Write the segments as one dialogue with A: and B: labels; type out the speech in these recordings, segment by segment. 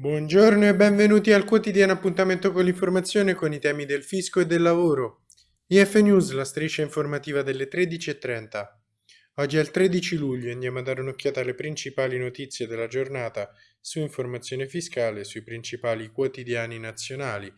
A: Buongiorno e benvenuti al quotidiano appuntamento con l'informazione con i temi del fisco e del lavoro. IF News, la striscia informativa delle 13.30. Oggi è il 13 luglio e andiamo a dare un'occhiata alle principali notizie della giornata su informazione fiscale sui principali quotidiani nazionali.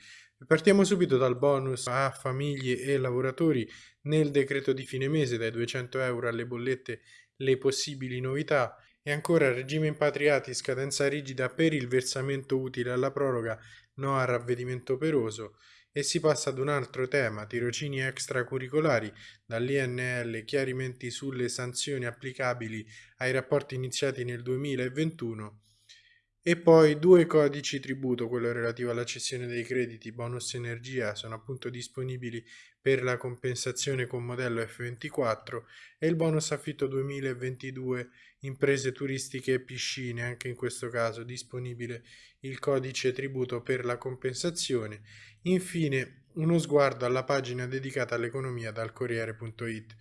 A: Partiamo subito dal bonus a famiglie e lavoratori nel decreto di fine mese dai 200 euro alle bollette le possibili novità e ancora regime impatriati, scadenza rigida per il versamento utile alla proroga, no al ravvedimento operoso. E si passa ad un altro tema, tirocini extracurricolari, dall'INL chiarimenti sulle sanzioni applicabili ai rapporti iniziati nel 2021 e poi due codici tributo, quello relativo alla cessione dei crediti bonus energia, sono appunto disponibili per la compensazione con modello F24 e il bonus affitto 2022 imprese turistiche e piscine, anche in questo caso disponibile il codice tributo per la compensazione. Infine uno sguardo alla pagina dedicata all'economia dal Corriere.it.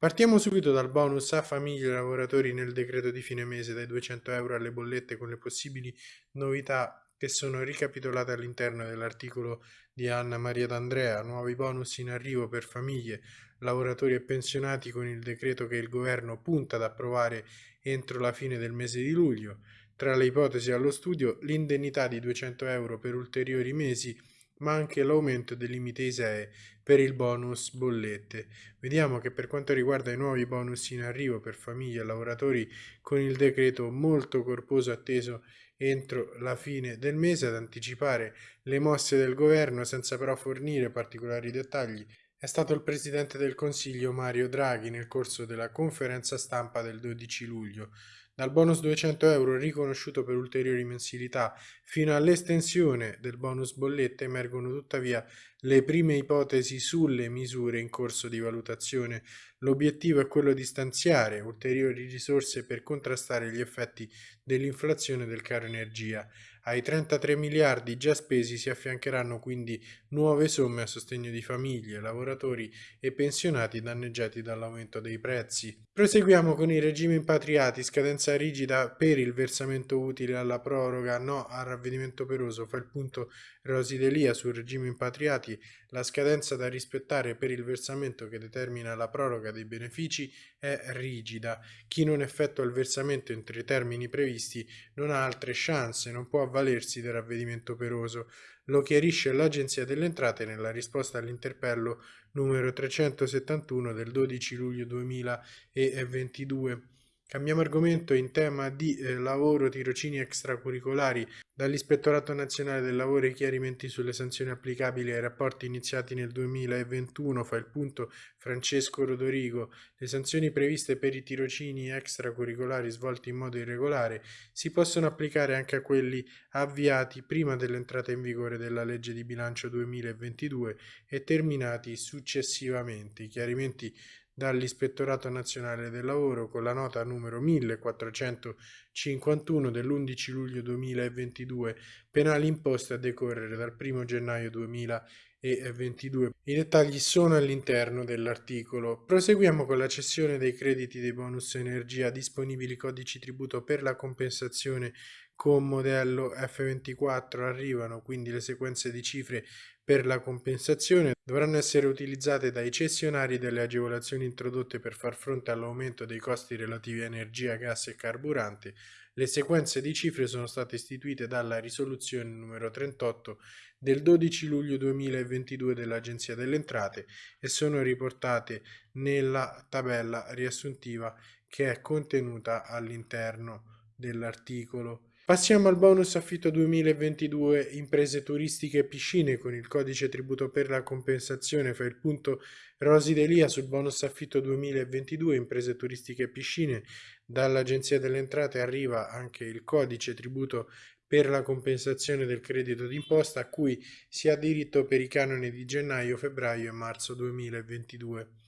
A: Partiamo subito dal bonus a famiglie e lavoratori nel decreto di fine mese dai 200 euro alle bollette con le possibili novità che sono ricapitolate all'interno dell'articolo di Anna Maria D'Andrea, nuovi bonus in arrivo per famiglie, lavoratori e pensionati con il decreto che il governo punta ad approvare entro la fine del mese di luglio. Tra le ipotesi allo studio l'indennità di 200 euro per ulteriori mesi ma anche l'aumento del limite ISEE per il bonus bollette. Vediamo che per quanto riguarda i nuovi bonus in arrivo per famiglie e lavoratori con il decreto molto corposo atteso entro la fine del mese ad anticipare le mosse del governo senza però fornire particolari dettagli è stato il Presidente del Consiglio Mario Draghi nel corso della conferenza stampa del 12 luglio. Dal bonus 200 euro riconosciuto per ulteriori mensilità fino all'estensione del bonus bollette emergono tuttavia le prime ipotesi sulle misure in corso di valutazione. L'obiettivo è quello di stanziare ulteriori risorse per contrastare gli effetti dell'inflazione del caro energia. Ai 33 miliardi già spesi si affiancheranno quindi nuove somme a sostegno di famiglie, lavoratori e pensionati danneggiati dall'aumento dei prezzi. Proseguiamo con i regimi impatriati, scadenza rigida per il versamento utile alla proroga, no al ravvedimento operoso, fa il punto Rosi Delia sul regime impatriati, la scadenza da rispettare per il versamento che determina la proroga dei benefici è rigida. Chi non effettua il versamento entro i termini previsti non ha altre chance, non può avvalersi del ravvedimento operoso. Lo chiarisce l'Agenzia delle Entrate nella risposta all'interpello numero 371 del 12 luglio 2022. Cambiamo argomento in tema di eh, lavoro, tirocini extracurricolari. Dall'Ispettorato Nazionale del Lavoro i chiarimenti sulle sanzioni applicabili ai rapporti iniziati nel 2021 fa il punto Francesco Rodorigo. Le sanzioni previste per i tirocini extracurricolari svolti in modo irregolare si possono applicare anche a quelli avviati prima dell'entrata in vigore della legge di bilancio 2022 e terminati successivamente. I chiarimenti dall'Ispettorato Nazionale del Lavoro con la nota numero 1451 dell'11 luglio 2022, penali imposte a decorrere dal 1 gennaio 2022. I dettagli sono all'interno dell'articolo. Proseguiamo con la cessione dei crediti dei bonus energia disponibili codici tributo per la compensazione con modello F24 arrivano quindi le sequenze di cifre per la compensazione dovranno essere utilizzate dai cessionari delle agevolazioni introdotte per far fronte all'aumento dei costi relativi a energia, gas e carburante. Le sequenze di cifre sono state istituite dalla risoluzione numero 38 del 12 luglio 2022 dell'Agenzia delle Entrate e sono riportate nella tabella riassuntiva che è contenuta all'interno dell'articolo Passiamo al bonus affitto 2022 imprese turistiche e piscine con il codice tributo per la compensazione fa il punto Rosi Delia sul bonus affitto 2022 imprese turistiche e piscine dall'Agenzia delle Entrate arriva anche il codice tributo per la compensazione del credito d'imposta a cui si ha diritto per i canoni di gennaio, febbraio e marzo 2022.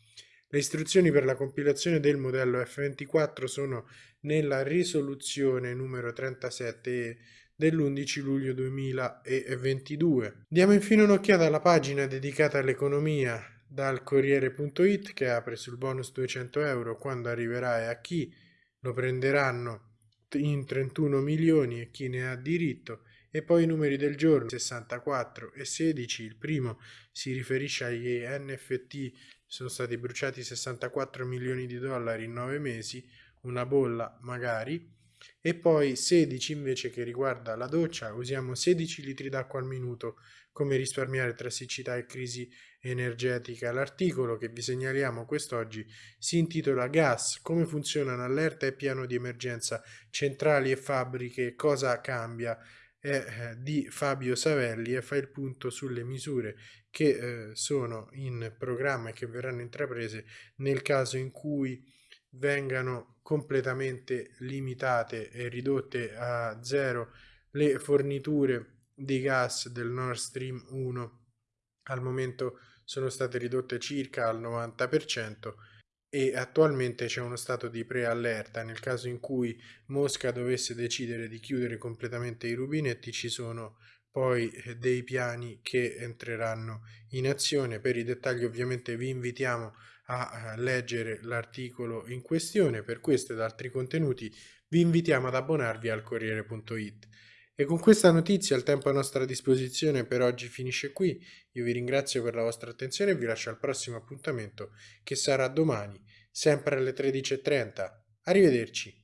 A: Le istruzioni per la compilazione del modello F24 sono nella risoluzione numero 37 dell'11 luglio 2022. Diamo infine un'occhiata alla pagina dedicata all'economia dal Corriere.it che apre sul bonus 200 euro quando arriverà e a chi lo prenderanno in 31 milioni e chi ne ha diritto e poi i numeri del giorno 64 e 16. Il primo si riferisce agli NFT, sono stati bruciati 64 milioni di dollari in 9 mesi, una bolla magari e poi 16 invece che riguarda la doccia, usiamo 16 litri d'acqua al minuto, come risparmiare tra siccità e crisi energetica. L'articolo che vi segnaliamo quest'oggi si intitola Gas, come funzionano allerta e piano di emergenza, centrali e fabbriche, cosa cambia? È eh, di Fabio Savelli e fa il punto sulle misure che eh, sono in programma e che verranno intraprese nel caso in cui vengano completamente limitate e ridotte a zero le forniture di gas del Nord Stream 1 al momento sono state ridotte circa al 90% e attualmente c'è uno stato di preallerta. Nel caso in cui Mosca dovesse decidere di chiudere completamente i rubinetti ci sono poi eh, dei piani che entreranno in azione. Per i dettagli ovviamente vi invitiamo a leggere l'articolo in questione. Per questo ed altri contenuti vi invitiamo ad abbonarvi al Corriere.it. E con questa notizia il tempo a nostra disposizione per oggi finisce qui. Io vi ringrazio per la vostra attenzione e vi lascio al prossimo appuntamento che sarà domani, sempre alle 13.30. Arrivederci.